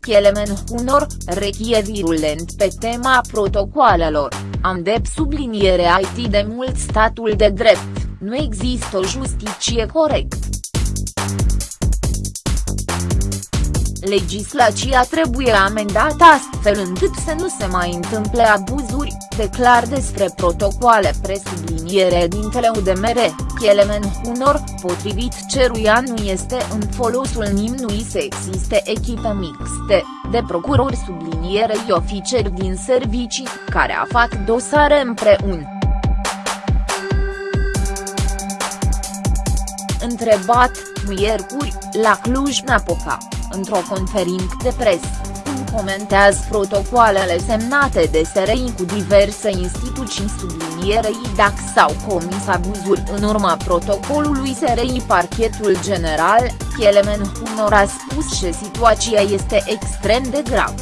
Chielemen Hunor, rechie virulent pe tema protocoalelor, am dep subliniere IT de mult statul de drept, nu există o justiție corect. Legislația trebuie amendată astfel încât să nu se mai întâmple abuzuri, declar despre protocoale presubliniere dintele UDMR, Chielemen Hunor, potrivit ceruia nu este în folosul nimnui să existe echipe mixte, de procurori sublinierei oficeri din servicii, care a fac dosare împreună. Întrebat, miercuri, la Cluj-Napoca într-o conferință de presă, cum comentează protocoalele semnate de SRI cu diverse instituții sublinierei dacă s-au comis abuzuri. În urma protocolului SRI Parchetul General, Chielemen Hunor a spus că situația este extrem de gravă.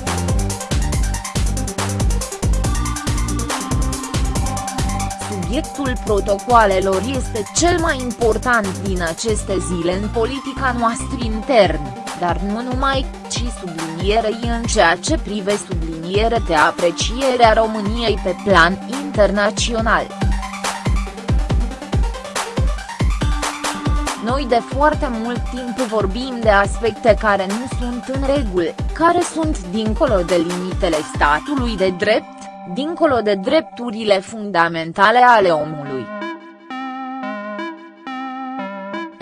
subiectul protocoalelor este cel mai important din aceste zile în politica noastră internă dar nu numai, ci sublinierei în ceea ce prive subliniere de aprecierea României pe plan internațional. Noi de foarte mult timp vorbim de aspecte care nu sunt în regulă, care sunt dincolo de limitele statului de drept, dincolo de drepturile fundamentale ale omului.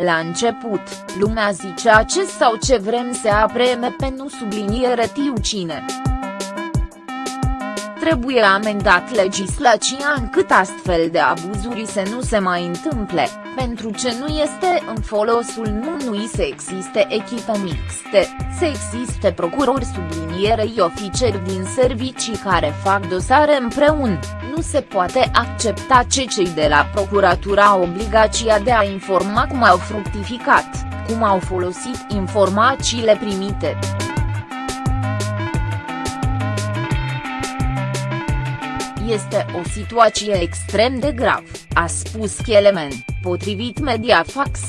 La început, lumea zicea ce sau ce vrem să apreme pe nu subliniere tiu cine. Trebuie amendat legislația încât astfel de abuzuri să nu se mai întâmple, pentru ce nu este în folosul numului să existe echipe mixte, să existe procurori sublinierei oficeri din servicii care fac dosare împreună, nu se poate accepta ce cei de la procuratura au obligația de a informa cum au fructificat, cum au folosit informațiile primite. Este o situație extrem de grav, a spus Chielemen, potrivit Mediafax.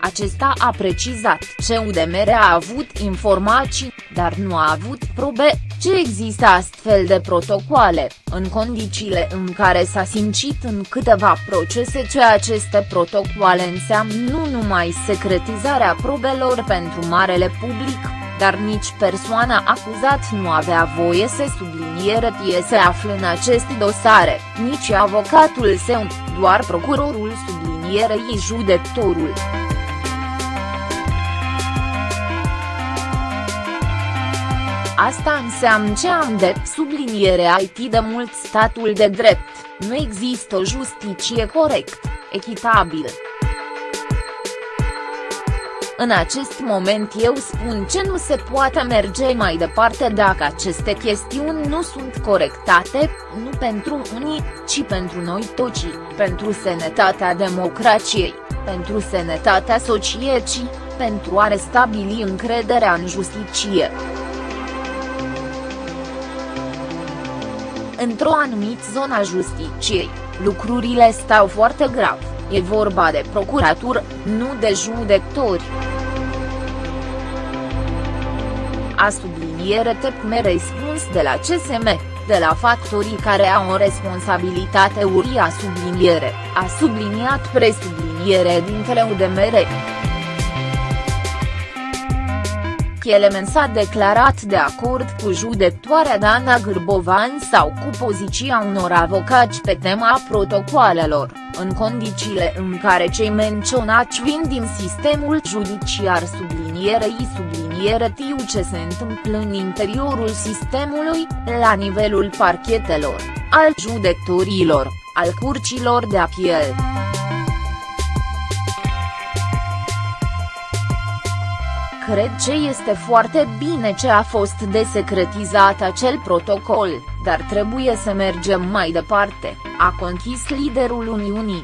Acesta a precizat ce UDMR a avut informații, dar nu a avut probe, ce există astfel de protocoale, în condițiile în care s-a simțit în câteva procese ce aceste protocoale înseamnă nu numai secretizarea probelor pentru marele public, dar nici persoana acuzat nu avea voie să subliniere tie se află în aceste dosare, nici avocatul său, doar procurorul sublinierei judectorul. Asta înseamnă ce am de subliniere IT de mult statul de drept, nu există o justiție corect, echitabilă. În acest moment eu spun ce nu se poate merge mai departe dacă aceste chestiuni nu sunt corectate, nu pentru unii, ci pentru noi toți, pentru sănătatea democrației, pentru sănătatea societății, pentru a restabili încrederea în justiție. Într-o anumită zonă a justiciei, lucrurile stau foarte grav, e vorba de procuratură, nu de judectori. A subliniere tepme răspuns de la CSM, de la factorii care au o responsabilitate uria subliniere, a subliniat presubliniere dintele UDMR. Chielemen s-a declarat de acord cu judectoarea Dana Gârbovan sau cu poziția unor avocați pe tema protocoalelor, în condițiile în care cei menționați vin din sistemul judiciar sublinierei subliniere tiu ce se întâmplă în interiorul sistemului, la nivelul parchetelor, al judectorilor, al curcilor de apel. Cred ce este foarte bine ce a fost desecretizat acel protocol, dar trebuie să mergem mai departe, a conchis liderul Uniunii.